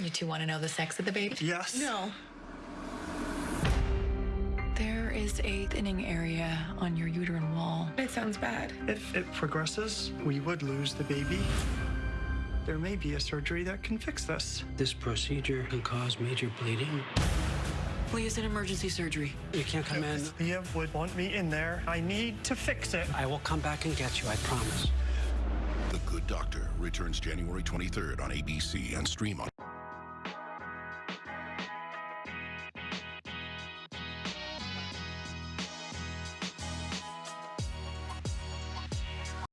You two want to know the sex of the baby? Yes. No. There is a thinning area on your uterine wall. It sounds bad. If it progresses, we would lose the baby. There may be a surgery that can fix this. This procedure can cause major bleeding. Please, an emergency surgery. You can't come in. Leah would want me in there. I need to fix it. I will come back and get you, I promise. The Good Doctor returns January 23rd on ABC and stream on